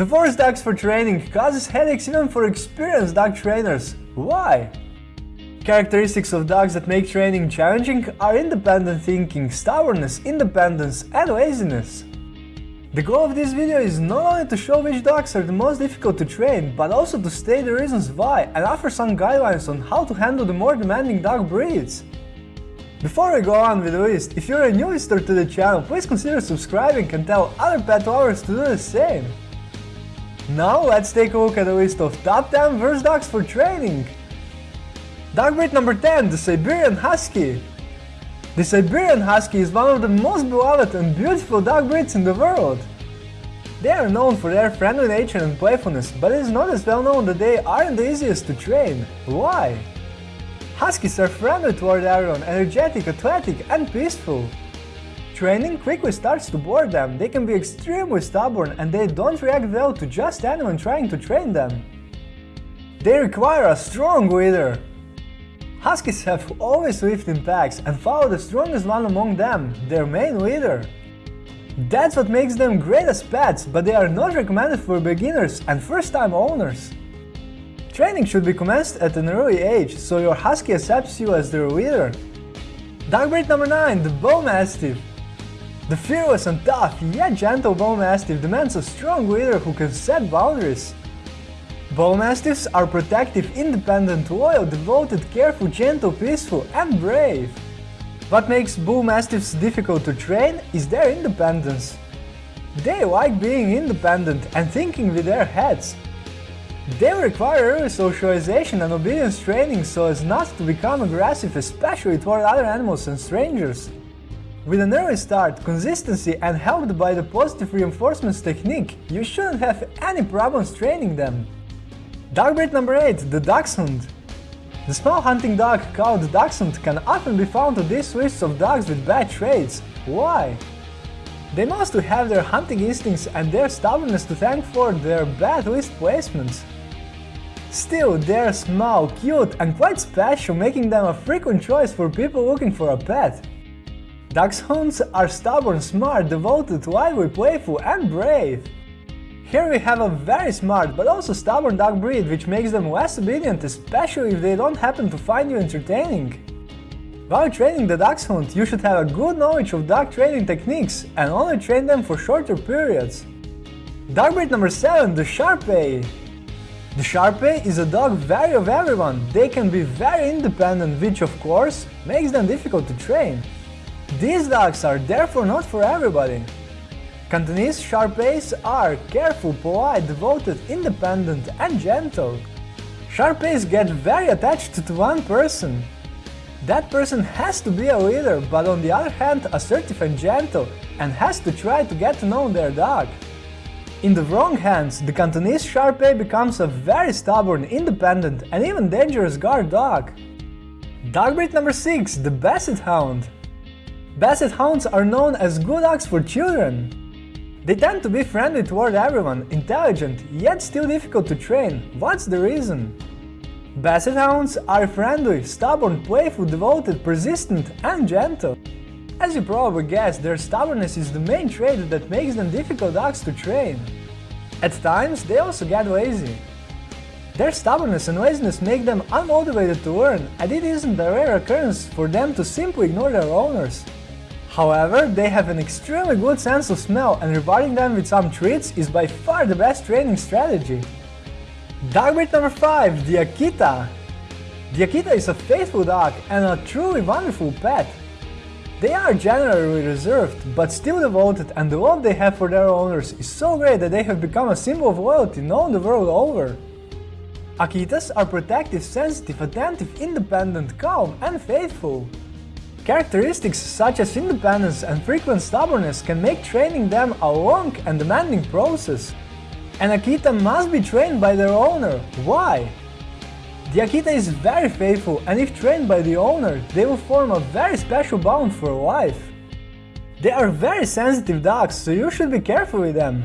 The force dogs for training causes headaches even for experienced dog trainers. Why? Characteristics of dogs that make training challenging are independent thinking, stubbornness, independence, and laziness. The goal of this video is not only to show which dogs are the most difficult to train, but also to state the reasons why and offer some guidelines on how to handle the more demanding dog breeds. Before we go on with the list, if you're a new visitor to the channel, please consider subscribing and tell other pet lovers to do the same. Now let's take a look at the list of top 10 worst dogs for training. Dog breed number 10, the Siberian Husky. The Siberian Husky is one of the most beloved and beautiful dog breeds in the world. They are known for their friendly nature and playfulness, but it is not as well known that they aren't the easiest to train. Why? Huskies are friendly toward everyone, energetic, athletic, and peaceful. Training quickly starts to bore them, they can be extremely stubborn and they don't react well to just anyone trying to train them. They require a strong leader. Huskies have always lived in packs and follow the strongest one among them, their main leader. That's what makes them great as pets, but they are not recommended for beginners and first-time owners. Training should be commenced at an early age, so your husky accepts you as their leader. Dog breed number 9, the Bull Mastiff. The fearless and tough, yet gentle Bull Mastiff demands a strong leader who can set boundaries. Bull Mastiffs are protective, independent, loyal, devoted, careful, gentle, peaceful, and brave. What makes Bull Mastiffs difficult to train is their independence. They like being independent and thinking with their heads. They require early socialization and obedience training so as not to become aggressive, especially toward other animals and strangers. With an early start, consistency and helped by the positive reinforcements technique, you shouldn't have any problems training them. Dog breed number 8, the Dachshund. The small hunting dog called Dachshund can often be found on these lists of dogs with bad traits. Why? They mostly have their hunting instincts and their stubbornness to thank for their bad list placements. Still, they're small, cute and quite special, making them a frequent choice for people looking for a pet. Dachshunds are stubborn, smart, devoted, lively, playful and brave. Here we have a very smart but also stubborn dog breed which makes them less obedient especially if they don't happen to find you entertaining. While training the dachshund, you should have a good knowledge of dog training techniques and only train them for shorter periods. Dog breed number 7, the Shar-Pei. The Shar-Pei is a dog very of everyone, they can be very independent which of course makes them difficult to train. These dogs are therefore not for everybody. Cantonese Shar-Peis are careful, polite, devoted, independent and gentle. Shar-Peis get very attached to one person. That person has to be a leader, but on the other hand assertive and gentle, and has to try to get to know their dog. In the wrong hands, the Cantonese Shar-Pei becomes a very stubborn, independent and even dangerous guard dog. Dog breed number 6, the Basset Hound. Basset Hounds are known as good dogs for children. They tend to be friendly toward everyone, intelligent, yet still difficult to train. What's the reason? Basset Hounds are friendly, stubborn, playful, devoted, persistent and gentle. As you probably guessed, their stubbornness is the main trait that makes them difficult dogs to train. At times, they also get lazy. Their stubbornness and laziness make them unmotivated to learn, and it isn't a rare occurrence for them to simply ignore their owners. However, they have an extremely good sense of smell and rewarding them with some treats is by far the best training strategy. Dog breed number 5, the Akita. The Akita is a faithful dog and a truly wonderful pet. They are generally reserved, but still devoted and the love they have for their owners is so great that they have become a symbol of loyalty known the world over. Akitas are protective, sensitive, attentive, independent, calm and faithful. Characteristics such as independence and frequent stubbornness can make training them a long and demanding process. An Akita must be trained by their owner. Why? The Akita is very faithful and if trained by the owner, they will form a very special bond for life. They are very sensitive dogs, so you should be careful with them.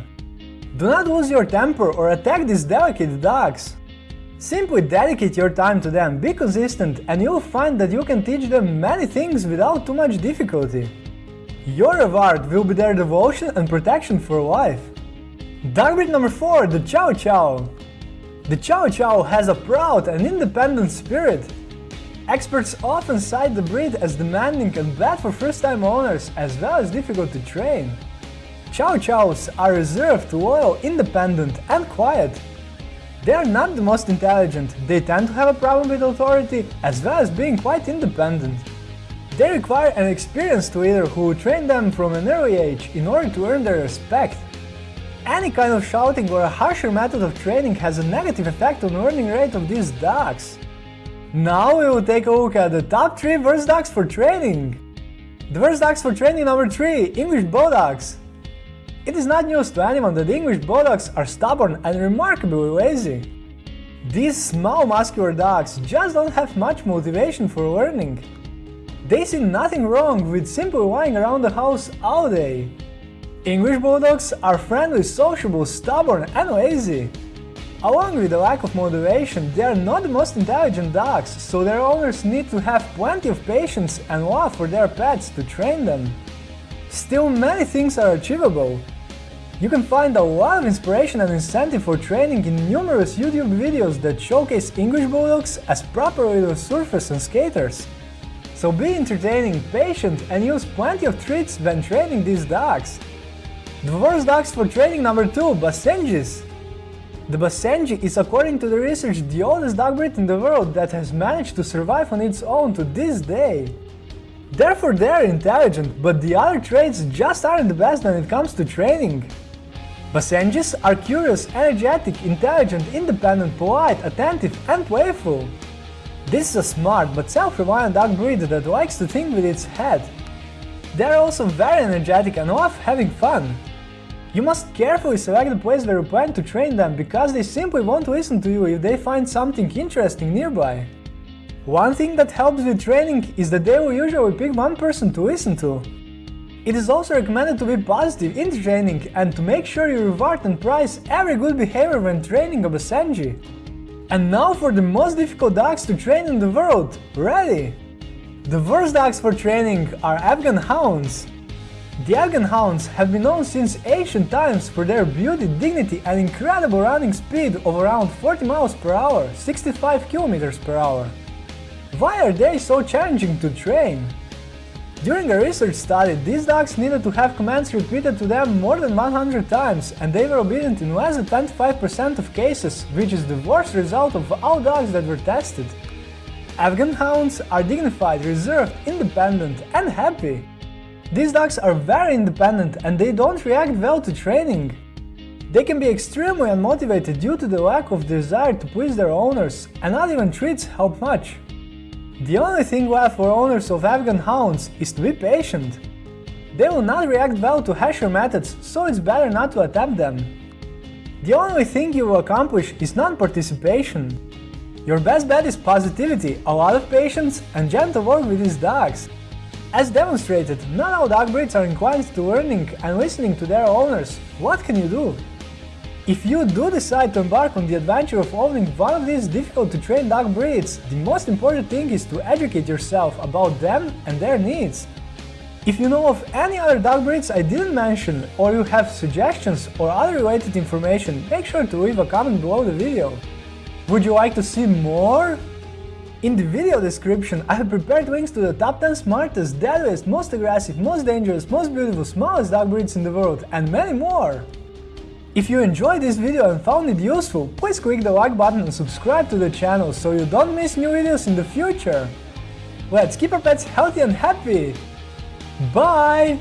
Do not lose your temper or attack these delicate dogs. Simply dedicate your time to them, be consistent, and you'll find that you can teach them many things without too much difficulty. Your reward will be their devotion and protection for life. Dog breed number 4, the Chow Chow. The Chow Chow has a proud and independent spirit. Experts often cite the breed as demanding and bad for first-time owners, as well as difficult to train. Chow Chows are reserved, loyal, independent and quiet. They are not the most intelligent, they tend to have a problem with authority, as well as being quite independent. They require an experienced leader who will train them from an early age in order to earn their respect. Any kind of shouting or a harsher method of training has a negative effect on learning rate of these dogs. Now we will take a look at the top 3 worst dogs for training. The worst dogs for training number 3, English Bulldogs. It is not news to anyone that English Bulldogs are stubborn and remarkably lazy. These small muscular dogs just don't have much motivation for learning. They see nothing wrong with simply lying around the house all day. English Bulldogs are friendly, sociable, stubborn and lazy. Along with the lack of motivation, they are not the most intelligent dogs, so their owners need to have plenty of patience and love for their pets to train them. Still, many things are achievable. You can find a lot of inspiration and incentive for training in numerous YouTube videos that showcase English Bulldogs as proper little surfers and skaters. So be entertaining, patient and use plenty of treats when training these dogs. The worst dogs for training number 2, Basenjis. The Basenji is according to the research the oldest dog breed in the world that has managed to survive on its own to this day. Therefore they are intelligent, but the other traits just aren't the best when it comes to training. Basenjis are curious, energetic, intelligent, independent, polite, attentive and playful. This is a smart but self-reliant dog breed that likes to think with its head. They are also very energetic and love having fun. You must carefully select the place where you plan to train them, because they simply won't listen to you if they find something interesting nearby. One thing that helps with training is that they will usually pick one person to listen to. It is also recommended to be positive in training and to make sure you reward and prize every good behavior when training a Basenji. And now for the most difficult dogs to train in the world, ready! The worst dogs for training are Afghan Hounds. The Afghan Hounds have been known since ancient times for their beauty, dignity and incredible running speed of around 40 miles per hour, 65 kilometers per hour. Why are they so challenging to train? During a research study, these dogs needed to have commands repeated to them more than 100 times, and they were obedient in less than 25% of cases, which is the worst result of all dogs that were tested. Afghan Hounds are dignified, reserved, independent and happy. These dogs are very independent and they don't react well to training. They can be extremely unmotivated due to the lack of desire to please their owners, and not even treats help much. The only thing left for owners of Afghan Hounds is to be patient. They will not react well to harsher methods, so it's better not to attempt them. The only thing you will accomplish is non-participation. Your best bet is positivity, a lot of patience, and gentle work with these dogs. As demonstrated, not all dog breeds are inclined to learning and listening to their owners. What can you do? If you do decide to embark on the adventure of owning one of these difficult to train dog breeds, the most important thing is to educate yourself about them and their needs. If you know of any other dog breeds I didn't mention, or you have suggestions or other related information, make sure to leave a comment below the video. Would you like to see more? In the video description, I have prepared links to the top 10 smartest, deadliest, most aggressive, most dangerous, most beautiful, smallest dog breeds in the world, and many more! If you enjoyed this video and found it useful, please click the like button and subscribe to the channel so you don't miss new videos in the future. Let's keep our pets healthy and happy! Bye!